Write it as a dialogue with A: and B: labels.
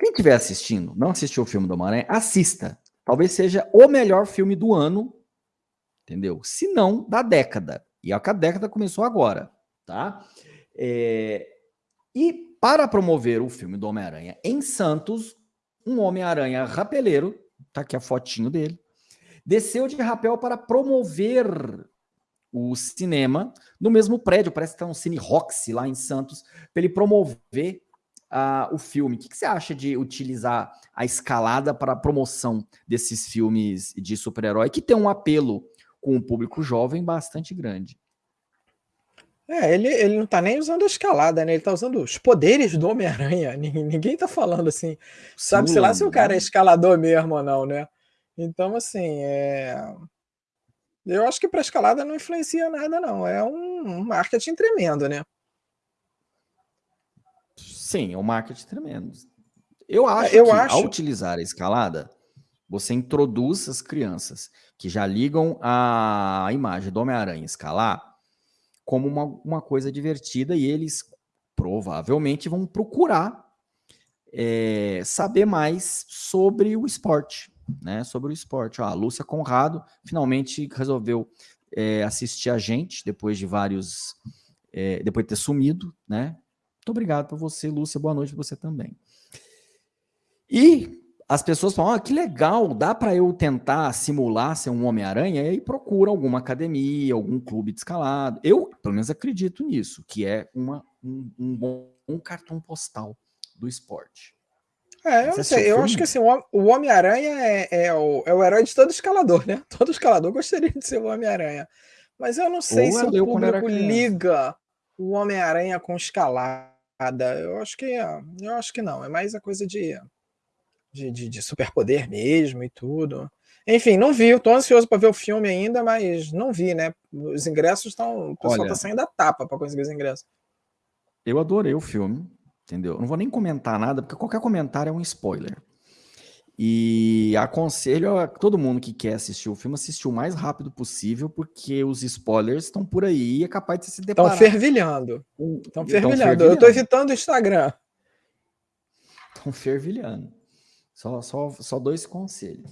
A: Quem estiver assistindo, não assistiu o filme do Homem-Aranha, assista. Talvez seja o melhor filme do ano, entendeu? Se não, da década. E a década começou agora, tá? É... E para promover o filme do Homem-Aranha em Santos, um Homem-Aranha rapeleiro, tá aqui a fotinho dele, desceu de rapel para promover o cinema no mesmo prédio, parece que tá um Cine Roxy lá em Santos, para ele promover uh, o filme. O que, que, você acha de utilizar a escalada para a promoção desses filmes de super-herói que tem um apelo com o público jovem bastante grande?
B: É, ele, ele não tá nem usando a escalada, né? Ele tá usando os poderes do Homem-Aranha. Ninguém, ninguém tá falando assim. Sabe, sei lá, se o cara é né? escalador mesmo ou não, né? Então, assim, é... eu acho que para escalada não influencia nada, não. É um marketing tremendo, né?
A: Sim, é um marketing tremendo. Eu é, acho eu que acho... ao utilizar a escalada, você introduz as crianças que já ligam a imagem do Homem-Aranha escalar como uma, uma coisa divertida e eles provavelmente vão procurar é, saber mais sobre o esporte, né? Sobre o esporte. Ó, a Lúcia Conrado finalmente resolveu é, assistir a gente depois de vários, é, depois de ter sumido, né? Muito obrigado por você, Lúcia. Boa noite para você também. E as pessoas falam, ah, que legal, dá para eu tentar simular ser um Homem-Aranha? E aí procura alguma academia, algum clube de escalado. Eu, pelo menos, acredito nisso, que é uma, um, um bom um cartão postal do esporte.
B: É, eu não sei, eu acho que assim, o Homem-Aranha é, é, o, é o herói de todo escalador, né? Todo escalador gostaria de ser o Homem-Aranha. Mas eu não sei Ou se o público liga o Homem-Aranha com escalada. Eu acho que eu acho que não. É mais a coisa de, de, de, de superpoder mesmo e tudo. Enfim, não vi. Estou ansioso para ver o filme ainda, mas não vi, né? Os ingressos estão. O pessoal está saindo da tapa para conseguir os ingressos.
A: Eu adorei o filme, entendeu? Não vou nem comentar nada, porque qualquer comentário é um spoiler. E aconselho a todo mundo que quer assistir o filme assistir o mais rápido possível, porque os spoilers estão por aí e é capaz de se deparar.
B: Estão fervilhando. Estão fervilhando. fervilhando. Eu estou evitando o Instagram.
A: Estão fervilhando. Só, só, só dois conselhos.